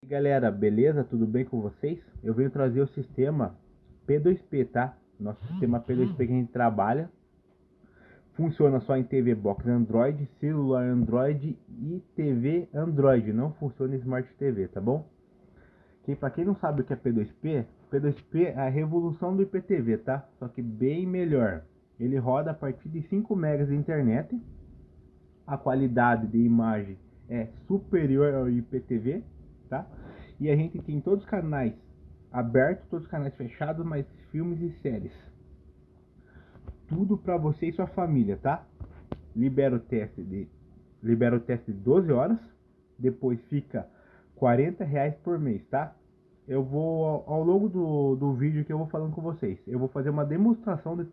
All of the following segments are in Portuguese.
E galera, beleza? Tudo bem com vocês? Eu venho trazer o sistema P2P, tá? Nosso sistema P2P que a gente trabalha. Funciona só em TV Box Android, celular Android e TV Android. Não funciona em Smart TV, tá bom? Que para quem não sabe o que é P2P, P2P é a revolução do IPTV, tá? Só que bem melhor. Ele roda a partir de 5 megas de internet. A qualidade de imagem é superior ao IPTV tá? E a gente tem todos os canais abertos, todos os canais fechados, mas filmes e séries. Tudo para você e sua família, tá? Libera o teste de libera o teste de 12 horas, depois fica 40 reais por mês, tá? Eu vou, ao longo do, do vídeo que eu vou falando com vocês, eu vou fazer uma demonstração de,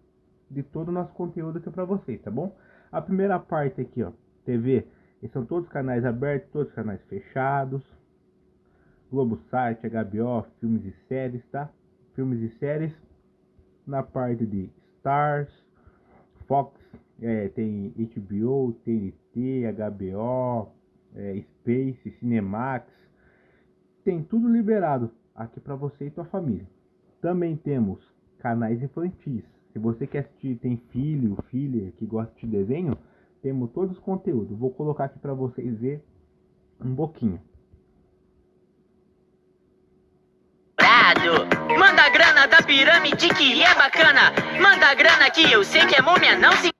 de todo o nosso conteúdo aqui para vocês, tá bom? A primeira parte aqui, ó, TV, esses são todos os canais abertos, todos os canais fechados, Globo Site, HBO, filmes e séries, tá? Filmes e séries. Na parte de Stars, Fox, é, tem HBO, TNT, HBO, é, Space, Cinemax. Tem tudo liberado aqui para você e tua família. Também temos canais infantis. Se você quer assistir, tem filho, filha que gosta de desenho, temos todos os conteúdos. Vou colocar aqui para vocês ver um pouquinho. Manda grana da pirâmide que é bacana. Manda grana que eu sei que é múmia, não se.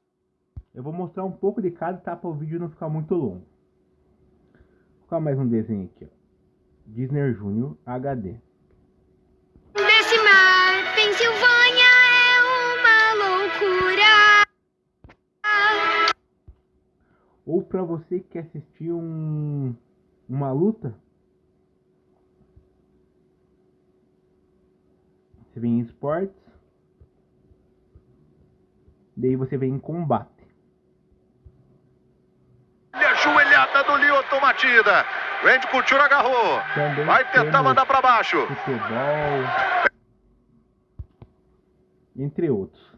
Eu vou mostrar um pouco de cada tá para o vídeo não ficar muito longo. Vou colocar mais um desenho aqui, ó. Disney Junior HD. Desse mar, Pensilvânia é uma loucura. Ou para você que quer assistir um uma luta, Você vem em esportes. Daí você vem em combate. Ajoelhada do Lioto Matida. Randy Couture agarrou. Também Vai tentar mandar para baixo. Futebol. Entre outros.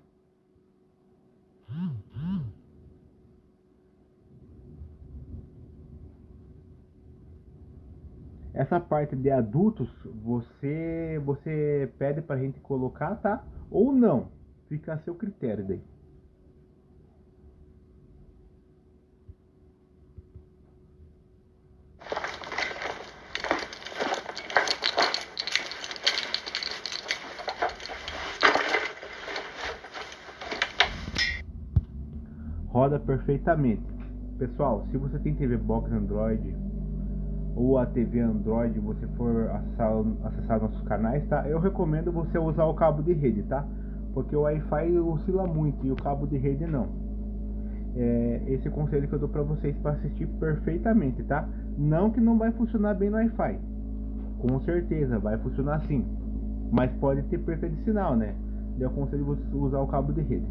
Essa parte de adultos, você você pede pra gente colocar, tá? Ou não. Fica a seu critério daí. Roda perfeitamente. Pessoal, se você tem TV Box Android ou a TV Android você for acessar, acessar nossos canais, tá? Eu recomendo você usar o cabo de rede, tá? Porque o Wi-Fi oscila muito e o cabo de rede não. É, esse conselho que eu dou para vocês para assistir perfeitamente, tá? Não que não vai funcionar bem no Wi-Fi. Com certeza vai funcionar sim, mas pode ter perda de sinal, né? Eu aconselho você usar o cabo de rede.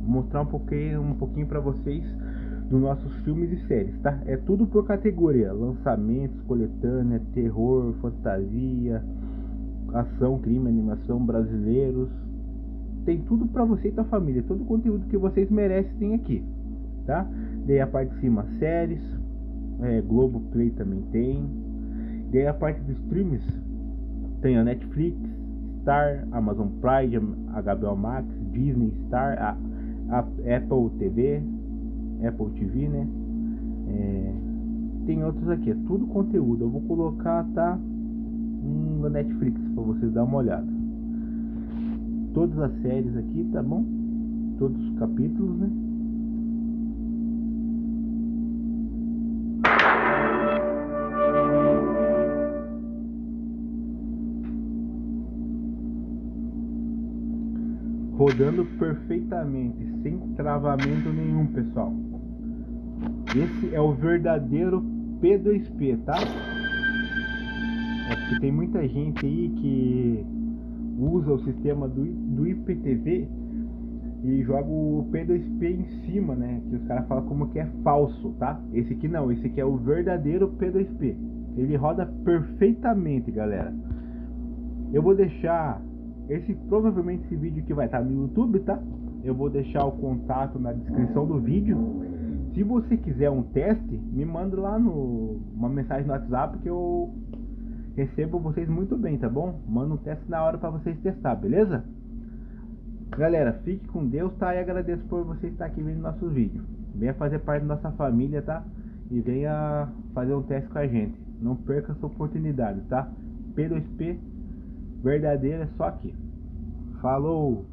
Vou mostrar um pouquinho, um pouquinho para vocês dos nossos filmes e séries, tá? É tudo por categoria: lançamentos, coletânea, terror, fantasia, ação, crime, animação, brasileiros. Tem tudo para você e tua família, todo o conteúdo que vocês merecem tem aqui, tá? Daí a parte de cima, séries, é, Globo Play também tem. Daí a parte dos streams tem a Netflix, Star, Amazon Prime, HBO Max, Disney Star, a, a Apple TV, Apple TV, né? É, tem outros aqui, é tudo conteúdo. Eu vou colocar, tá? Da Netflix para vocês dar uma olhada. Todas as séries aqui, tá bom? Todos os capítulos, né? Rodando perfeitamente, sem travamento nenhum, pessoal. Esse é o verdadeiro P2P, tá? É porque tem muita gente aí que usa o sistema do, do IPTV e joga o P2P em cima, né? Que os caras falam como que é falso, tá? Esse aqui não, esse aqui é o verdadeiro P2P. Ele roda perfeitamente, galera. Eu vou deixar esse provavelmente esse vídeo que vai estar no YouTube, tá? Eu vou deixar o contato na descrição do vídeo. Se você quiser um teste, me manda lá no uma mensagem no WhatsApp que eu recebo vocês muito bem, tá bom? Manda um teste na hora para vocês testar, beleza? Galera, fique com Deus, tá? E agradeço por você estar aqui vendo nossos vídeos. Venha fazer parte da nossa família, tá? E venha fazer um teste com a gente. Não perca essa oportunidade, tá? P2P verdadeira é só aqui. Falou!